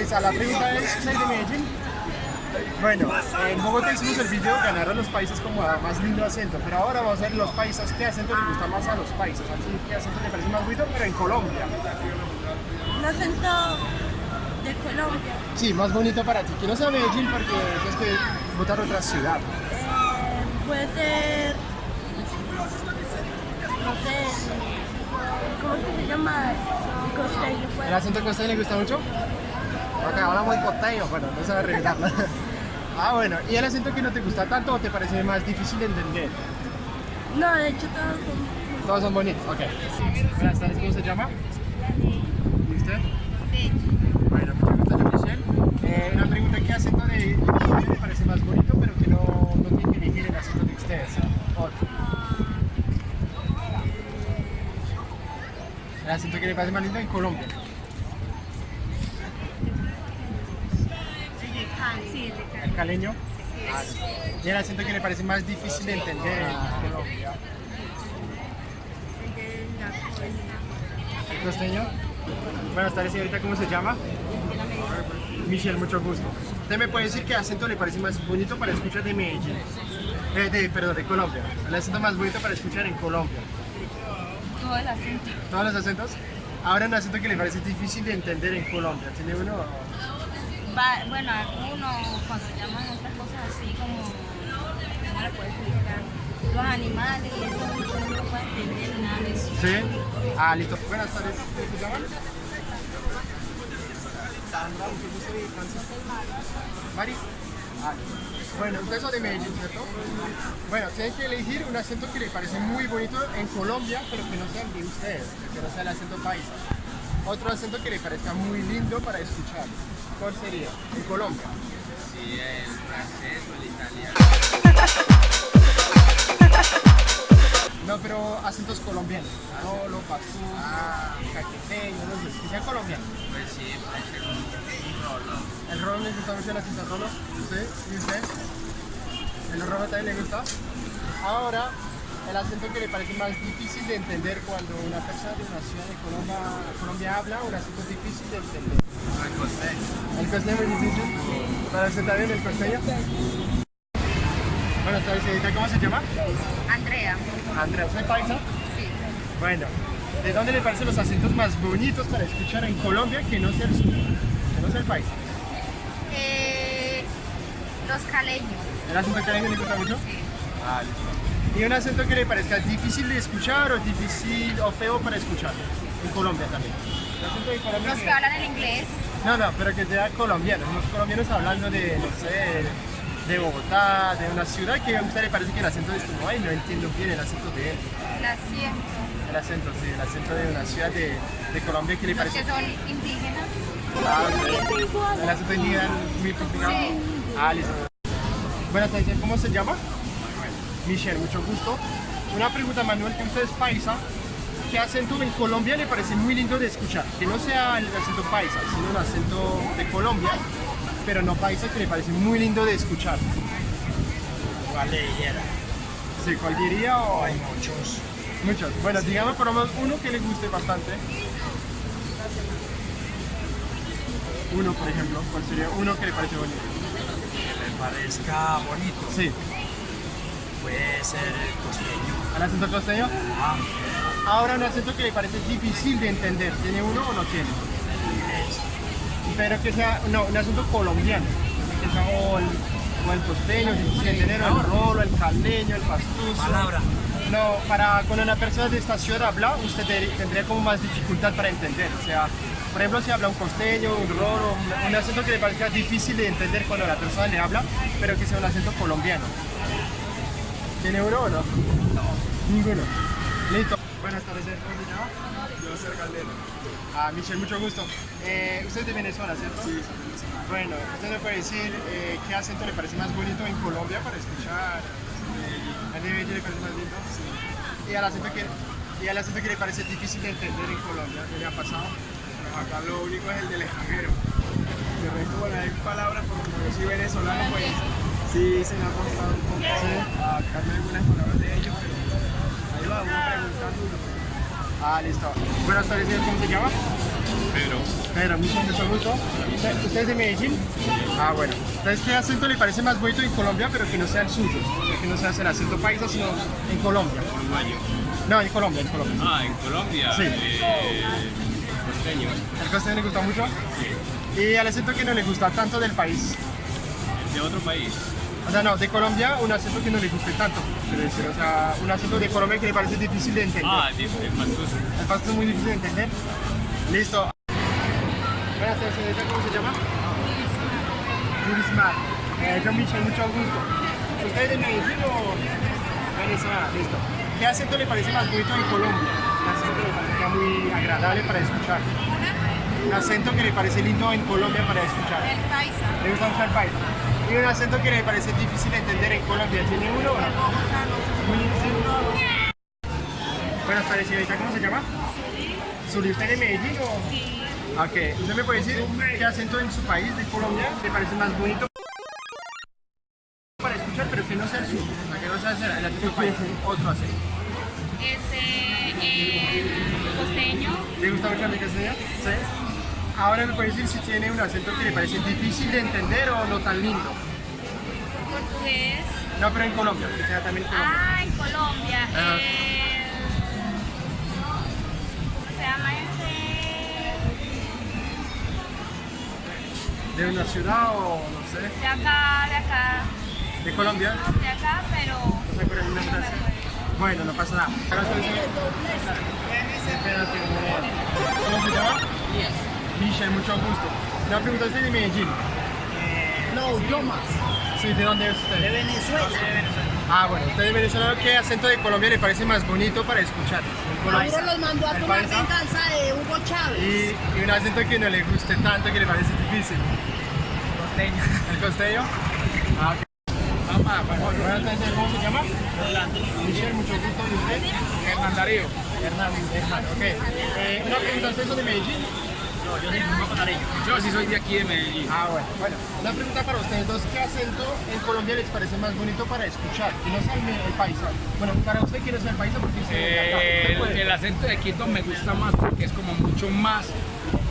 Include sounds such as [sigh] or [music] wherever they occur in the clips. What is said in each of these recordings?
Larisa, la pregunta es, ¿soy de Medellín? Bueno, en Bogotá hicimos el video ganar a los países como a más lindo acento, pero ahora vamos a ver los países, qué acento le gusta más a los países, así qué acento le parece más bonito, pero en Colombia. Un acento de Colombia. Sí, más bonito para ti, que no sea Medellín porque es que votar otra ciudad. Eh, puede ser, no sé, ¿cómo se llama? Costeño, ¿El acento costeño le gusta mucho? Ok, ahora muy costeño, bueno, no sabe revelarlo. [laughs] Ah, bueno, ¿y el acento que no te gusta tanto o te parece más difícil de entender? No, de hecho todos son... Todos son bonitos, ok. Buenas tardes, ¿cómo se llama? ¿Y usted? Bueno, muchas gracias, Michelle. Eh, una pregunta, ¿qué acento de parece más bonito, pero que no, no tiene que elegir el acento de ustedes? Otro. El acento que le parece más lindo en Colombia. Caleño? Ah, ¿Y el acento que le parece más difícil de entender en Colombia? ¿El costeño? Buenas tardes, señorita, ¿cómo se llama? Michelle, mucho gusto. ¿Usted me puede decir qué acento le parece más bonito para escuchar de Medellín? Eh, de, perdón, de Colombia. El acento más bonito para escuchar en Colombia. Todo el acento. ¿Todos los acentos? Ahora un acento que le parece difícil de entender en Colombia. ¿Tiene uno? Va- bueno, algunos cuando llaman otras cosas así como, ¿cómo le puedo explicar? Los animales y eso, no puede entender nada de eso. Sí. Ah, listo. Buenas tardes. ¿Cómo se llaman? Sandra, mucho gusto y Francisco. Mari. Bueno, ustedes son de Medellín, ¿cierto? Bueno, tienen que elegir un acento que les parece muy bonito en Colombia, pero que no sea el de ustedes, que no sea el acento paisa. Otro acento que les parezca muy lindo para escuchar. ¿Cuál sería? En Colombia. Sí, el francés o el italiano. No, pero acentos colombianos. Rolo, pasú, caqueteño, no sé, que sean colombianos. Pues sí, puede ser un. ¿El rolo le gusta mucho el acento rolo? ¿Usted? ¿Y usted? ¿El rolo también le gusta? Ahora, el acento que le parece más difícil de entender cuando una persona de una ciudad de Colombia, Colombia habla, un acento difícil de entender. El costeño. ¿El costeño es difícil? ¿Para usted también el costeño? Bueno, entonces, ¿cómo se llama? Andrea, Andrea, ¿usted es paisa? sí. Bueno, ¿de dónde le parecen los acentos más bonitos para escuchar en Colombia que no sea el suyo? Que no sea el país. Eh, los caleños, ¿El acento caleño le gusta mucho? sí. Ah, listo. ¿Y un acento que le parezca difícil de escuchar o difícil o feo para escuchar? En Colombia también. ¿El acento de Colombia Los que es? hablan en inglés, No, no, pero que sea colombiano. Los colombianos hablando de, no sé, de Bogotá, de una ciudad que a usted le parece que el acento es como, ay, no entiendo bien el acento de él. las siento. El acento, sí, el acento de una ciudad de, de Colombia que le Los parece... que son indígenas, Ah. El acento indígena muy complicado. Sí. Ah, listo. Tardes, ¿cómo se llama? Michelle, mucho gusto. Una pregunta, Manuel, que usted es paisa. ¿Qué acento en Colombia le parece muy lindo de escuchar? Que no sea el acento paisa, sino un acento de Colombia, pero no paisa, que le parece muy lindo de escuchar. ¿Cuál le dijera? Sí, ¿cuál diría o...? Hay muchos. Muchos. Bueno, digamos por lo menos uno que le guste bastante. Uno, por ejemplo, ¿cuál sería uno que le parece bonito? Que me parezca bonito. Sí, Puede ser el costeño. ¿el acento costeño? Ah, Ahora un acento que le parece difícil de entender. ¿Tiene uno o no tiene? Pero que sea, no, un acento colombiano. Que sea o el, o el costeño, o el rolo, el caleño, el pastuso. palabra. No, para cuando una persona de esta ciudad habla, usted te- tendría como más dificultad para entender. O sea, por ejemplo, si habla un costeño, un rolo, un, un acento que le parezca difícil de entender cuando la persona le habla, pero que sea un acento colombiano. ¿Tiene uno o no? No. Ninguno. Listo. Buenas tardes, ¿cómo se llama? Yo soy Caldero. Ah, Michelle, mucho gusto. Eh, usted es de Venezuela, ¿cierto? Sí, Bueno, ¿usted me puede decir eh, qué acento le parece más bonito en Colombia para escuchar? ¿A Medellín le parece más lindo? Sí. ¿Y al acento que, y al acento que le parece difícil de entender en Colombia? ¿Qué le ha pasado? Acá lo único es el del extranjero. De resto, bueno, hay palabras, pero como yo soy venezolano, pues sí se me ha costado un poco adaptarme a algunas palabras de ellos, pero ahí va uno preguntando. Ah, listo. Buenas tardes, señor, ¿cómo se llama? Pedro. Pedro, mucho, mucho gusto. ¿Usted usted es de Medellín? Ah, bueno. Entonces, ¿qué acento le parece más bonito en Colombia, pero que no sea el suyo? Que no sea el acento paisa, sino en Colombia. Uruguayo. No, en Colombia, en Colombia. Ah, en Colombia. Sí. eh, costeño. ¿El costeño le gusta mucho? ¿Y el acento que no le gusta tanto del país? De otro país. O sea, no, de Colombia, un acento que no le guste tanto. Quiero decir, o sea, un acento de Colombia que le parece difícil de entender. Ah, de, de Pastuso. El pasto es muy difícil de entender. Listo. Buenas tardes, señorita, ¿cómo se llama? Yurismar. Eh, yo, Michel, mucho gusto. ¿Usted es de Medellín o Venezuela? Listo. ¿Qué acento le parece más bonito en Colombia? Un acento que le parece muy agradable para escuchar. Un acento que le parece lindo en Colombia para escuchar. El paisa. ¿Le gusta mucho el Y un acento que le parece difícil de entender en Colombia. ¿Tiene uno. Buenas tardes, señorita. ¿Cómo se llama? Suri. ¿Usted es de Medellín o...? Sí. Ok. ¿Usted me puede decir qué acento en su país, de Colombia, le parece más bonito para escuchar, pero que no sea el? O sea, que no sea el acento del país, otro acento. Este, el costeño, ¿Le gusta mucho mi castellano? Sí. Ahora me puede decir si tiene un acento que le parece difícil de entender o no tan lindo. portugués. No, pero en Colombia, que sea también en Colombia. Ah, en Colombia. ¿Cómo se llama este? ¿De una ciudad o no sé? De acá, de acá. ¿De Colombia? De acá, pero. No sé, pero hay una frase. Bueno, no pasa nada. ¿Cómo se llama? Michelle, mucho gusto. Una pregunta ¿usted es de Medellín. No, yo más. Sí, ¿de dónde es usted? De Venezuela. Ah, bueno, usted es venezolano. ¿Qué acento de Colombia le parece más bonito para escuchar? El paisa. los mandó a El tomar venganza de Hugo Chávez. Y, y un acento que no le guste tanto, que le parece difícil. Costeño. ¿El costeño? Ah, ok. Tardes, ¿cómo se llama? Michelle, mucho gusto. ¿Y usted? Hernán Darío. Hernán, Hernán, ok. Eh, una pregunta, ¿usted es de Medellín? No, yo soy. Yo sí soy de aquí de Medellín. Ah, bueno. Bueno, una pregunta para ustedes dos. ¿Qué acento en Colombia les parece más bonito para escuchar? Que no sea el, el paisa. Bueno, para usted quiere ser el paisa porque dice... Eh, el, el acento de Quito me gusta más porque es como mucho más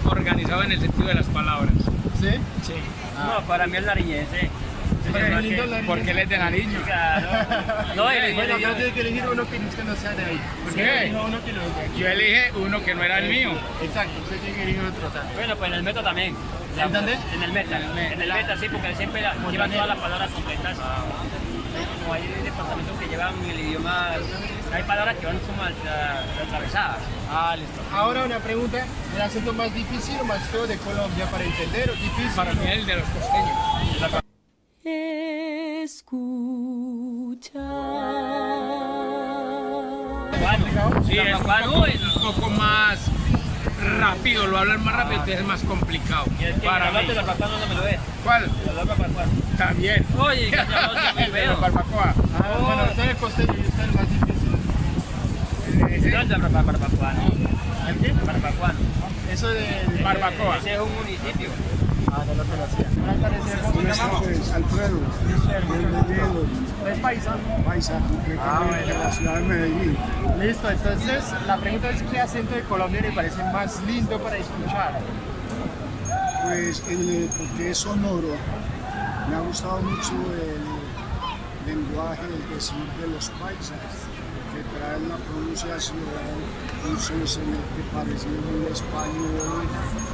organizado en el sentido de las palabras. ¿Sí? Sí. No, para mí es nariñense. Porque él es de Nariño. [laughs] Claro. No, el, Bueno, acá que elegir uno que no sea de ahí. Porque uno que. Yo elige uno que no era el mío. Exacto, usted tiene que elegir otro. sea. bueno, pues en el meta también. ¿En dónde? En el meta. En el meta, sí, porque siempre la- llevan todas las palabras completas. Como hay departamentos que llevan el idioma, hay palabras que van como atra- atravesadas. Ah, listo. Ahora una pregunta, ¿el acento más difícil o más feo de Colombia para entender o difícil? Para mí el de los costeños. Bueno, Sí, es un poco, uy, un poco más rápido, lo hablan más rápido, entonces es más complicado. y el que Para mí. Zapacuán, ¿dónde me lo ves? ¿Cuál? [laughs] Veo Zapacuán. También. Oye, no los barbacoa. Ah, bueno, usted es costeño y usted es más difícil. ¿Dónde es Barbacuán? ¿El qué? Barbacuán. Eso de... de- Barbacoa. Ese es un municipio. Ah, no lo conocía. Buenas tardes, señor. ¿cómo se llama? Alfredo, bienvenido, ¿Usted es paisa? paisa, Ah, bueno. de la ciudad de Medellín. Listo, entonces la pregunta es ¿qué acento de Colombia le parece más lindo para escuchar? Pues el, porque es sonoro, me ha gustado mucho el lenguaje, el decir de los paisas, que traen la pronunciación, que parece muy español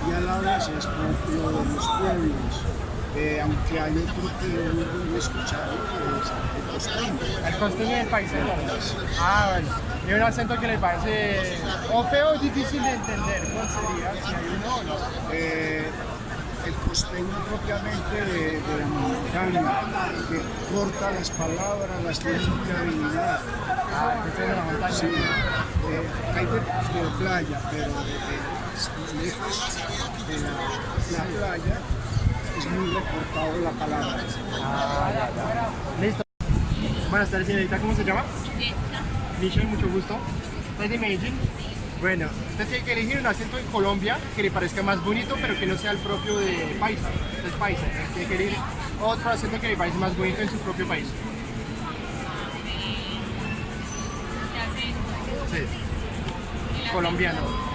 y a la vez es propio de los pueblos. Eh, aunque hay otro que es muy bueno escuchar, que es el costeño. El costeño y el paisa. Ah, bueno. ¿Y un acento que le parece o feo o difícil de entender? ¿Cuál sería? Si hay uno o no. eh, el costeño propiamente de, de la montaña, que corta las palabras, las tiene que adivinar. Ah, que es de la montaña. Sí, eh, hay de, de playa, pero de, de- lejos de la, la playa es muy recortado la palabra. Listo. Buenas tardes, señorita. ¿Cómo se llama? Michelle, mucho gusto. ¿Usted es de Medellín? Bueno, usted tiene que elegir un acento en Colombia que le parezca más bonito, pero que no sea el propio de paisa. Usted es paisa. entonces Tiene que elegir otro acento que le parece más bonito en su propio país. Sí. Colombiano.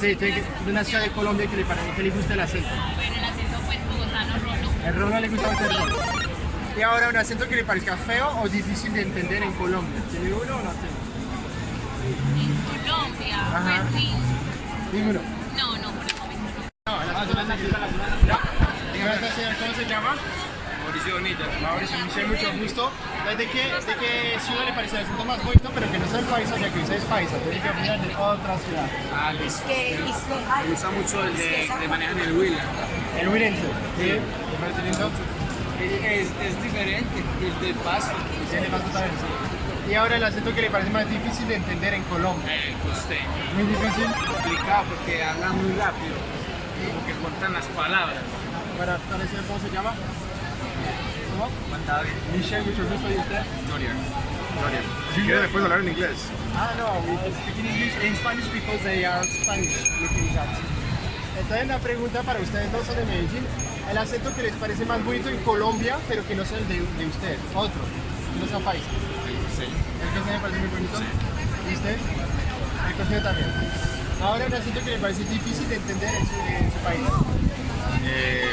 Sí, de una ciudad de Colombia que le, parece, que le gusta el acento. Bueno, el acento pues bogotano rolo. El rolo le gusta mucho el rolo. Y ahora un acento que le parezca feo o difícil de entender en Colombia. ¿Tiene uno o no tiene? En Colombia, Ajá. pues sí. Ninguno. No, no, por el momento no. No, tiene. No. Dígame, señor, ¿cómo se llama? Mauricio Bonita. Mauricio, Michelle, mucho gusto. ¿De qué, ¿De qué ciudad le parece el acento más bonito, pero que no sea el paisa, ya que usted es paisa? Tiene que opinar de otra ciudad. Ah, listo. Me gusta mucho el de, de manejan el Huila. El Huilense. ¿Sí? ¿Le parece lindo? Es, es diferente, el del pasto. Tiene más también, sí. Y ahora el acento que le parece más difícil de entender en Colombia. El costeño. Muy difícil. Complicado porque hablan muy rápido. Porque cortan las palabras. Para ¿cómo se llama? ¿Cómo? Michelle, mucho gusto. ¿Y usted? Dorian. Dorian. Si quieres después hablar en inglés. Ah, no, we speak in English in Spanish because they are Spanish looking at. Entonces la pregunta para ustedes dos son de Medellín. El acento que les parece más bonito en Colombia, pero que no sea el de, de usted, otro, no sea paisa. Sí. El que me parece muy bonito. ¿Y usted? El costeño también. Ahora un acento que le parece difícil de entender en su, en su país. Eh,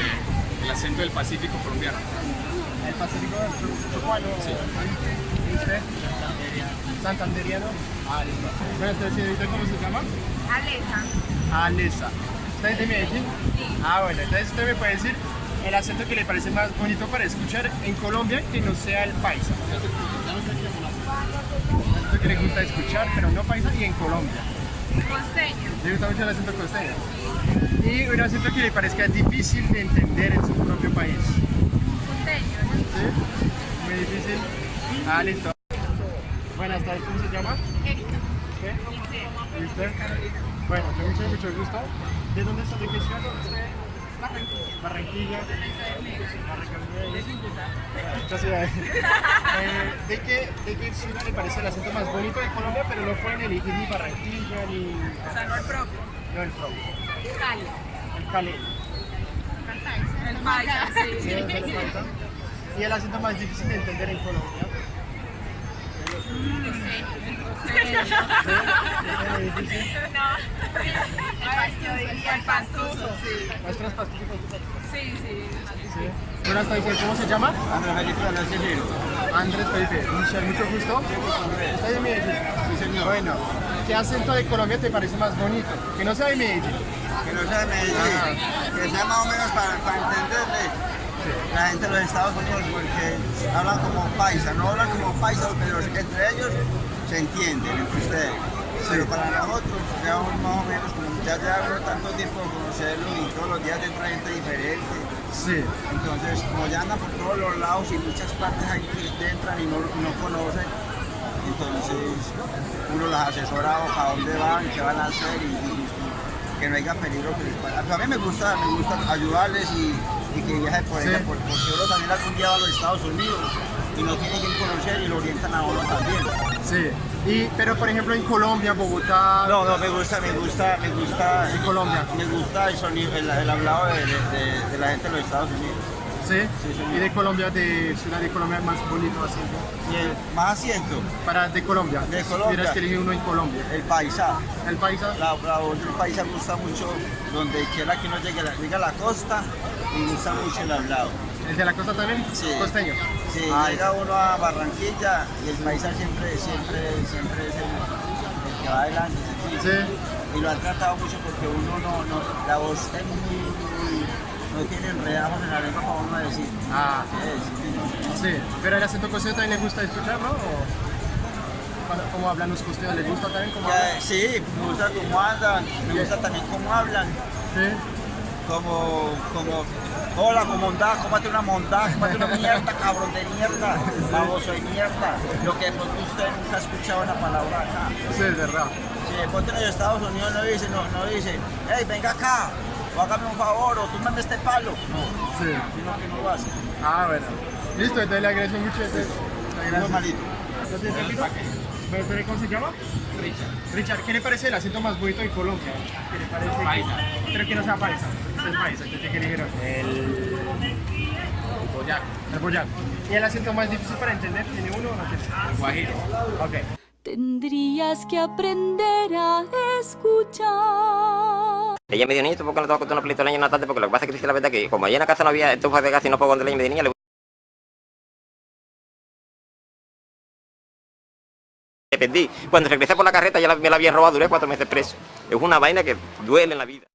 el acento del Pacífico colombiano. El Pacífico Chocuano. Sí. ¿Y usted? Santanderiano. Ah, listo. Bueno, entonces, señorita, ¿cómo se llama? Alesa. Alesa. ¿Usted es de Medellín? Ah, bueno, entonces usted me puede decir el acento que le parece más bonito para escuchar en Colombia que no sea el paisa. Acento que le gusta escuchar, pero no paisa y en Colombia. Costeño. Le gusta mucho el acento costeño. Y un acento que le parezca difícil de entender en su propio país. ¿Sí? Muy difícil. Ah, listo. Buenas tardes, ¿cómo se llama? Erika. ¿Qué? ¿Y usted? Bueno, yo mucho, mucho gusto. ¿De dónde está? ¿De qué ciudad? Barranquilla. Barranquilla. Muchas [laughs] ciudades. Eh, ¿de, qué, ¿De qué ciudad le parece el acento más bonito de Colombia? Pero no pueden elegir ni Barranquilla ni. O sea, no el propio. No, el propio. Cali. El Cali. El paisa, Sí, sí. Y el acento más difícil de entender en Colombia. ¿Sí? ¿Es difícil? Yo diría el pastuso. Nuestros pastillitos. Sí, sí. Sí. Buenas tardes, ¿cómo se llama? Andrés Felipe. Andrés Felipe. Mucho gusto. ¿Estás de Medellín? Sí, señor. Bueno, ¿qué acento de Colombia te parece más bonito? Que no sea de Medellín. Que no sea de Medellín, que sea más o menos para, para entenderle la gente de los Estados Unidos, porque hablan como paisa, no hablan como paisa, pero entre ellos se entienden, entre ustedes. Pero para nosotros, ya más o menos, como ya llevo tanto tiempo de conocerlo y todos los días entra gente diferente, Sí. entonces como ya andan por todos los lados y muchas partes ahí que entran y no, no conocen, entonces uno las asesora a dónde van, qué van a hacer y, y que no haya peligro que les pase. A mí me gusta, me gusta ayudarles y, y que viajen por Sí. ella, por- porque uno también algún día va a los Estados Unidos y no tiene quien conocer y lo orientan a uno también. Sí. Y, pero por ejemplo en Colombia, Bogotá. No, no, me gusta, me gusta, me gusta. En Colombia. Me gusta el sonido, el, el hablado de, de- de- de la gente de los Estados Unidos. Sí. Y de Colombia, de ciudad de Colombia más bonito así. Y el más asiento, Para de Colombia. De Colombia. Tuvieras que elegir uno en Colombia. el paisa. El paisa. La, la del paisa gusta mucho donde quiera que uno llegue, la- llegue a la costa y gusta mucho el hablado. El de la costa también. Sí. Costeño. Sí, Ah, llega uno a Barranquilla y el paisa siempre, siempre, siempre es el, el que va adelante. ¿sí? Sí. Y lo han tratado mucho porque uno no, no la voz es muy, no tiene enredajos en la lengua para uno decir. Ah, Sí, sí. sí. Pero el acento costeño también le gusta escucharlo o cómo hablan los costeños, ¿les gusta también cómo hablan? Ya, sí, me gusta cómo andan, me gusta también cómo hablan, Sí. como, como, hola, como mondá, cómate una mondá, cómate una mierda, cabrón de mierda, baboso de mierda. Lo que usted nunca ha escuchado una palabra acá. Sí, es verdad. Si de pronto en los Estados Unidos no dicen, no, no dicen, hey, venga acá, o hágame un favor, o tú me este palo. No, Sí. sino que no lo hacen. Ah, bueno. Listo, entonces le agradezco mucho. Le agradezco. ¿pero ¿Cómo se llama? Richard. Richard, ¿qué le parece el acento más bonito de Colombia? ¿Qué le parece? Paisa. Pero que no sea paisa. Es paisa, entonces ¿qué eligieron? El boyaco, El boyaco. ¿Y el acento más difícil para entender? ¿Tiene uno o no tiene? el guajiro. Ok. Tendrías que aprender a escuchar. Ella me dijo, niño, ¿por qué no te vas a contar una película de leña en la tarde? Porque lo que pasa es que la verdad que como allá en la casa no había estufa de gas y no fogón de leña, me dijo, niña, le perdí. Cuando regresé por la carreta ya me la habían robado, duré cuatro meses preso. Es una vaina que duele en la vida.